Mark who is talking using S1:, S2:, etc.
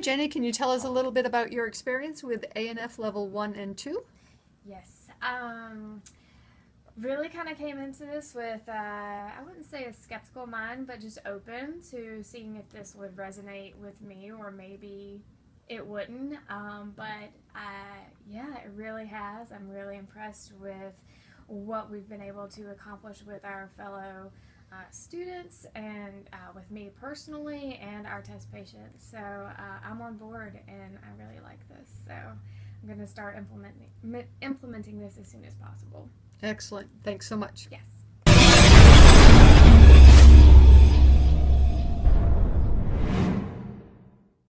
S1: Hi, Jenny. Can you tell us a little bit about your experience with ANF level one and two?
S2: Yes. Um, really kind of came into this with, uh, I wouldn't say a skeptical mind, but just open to seeing if this would resonate with me or maybe it wouldn't. Um, but uh, yeah, it really has. I'm really impressed with what we've been able to accomplish with our fellow students and uh, with me personally and our test patients. So uh, I'm on board and I really like this. So I'm going to start implementing implementing this as soon as possible.
S1: Excellent. Thanks so much.
S2: Yes.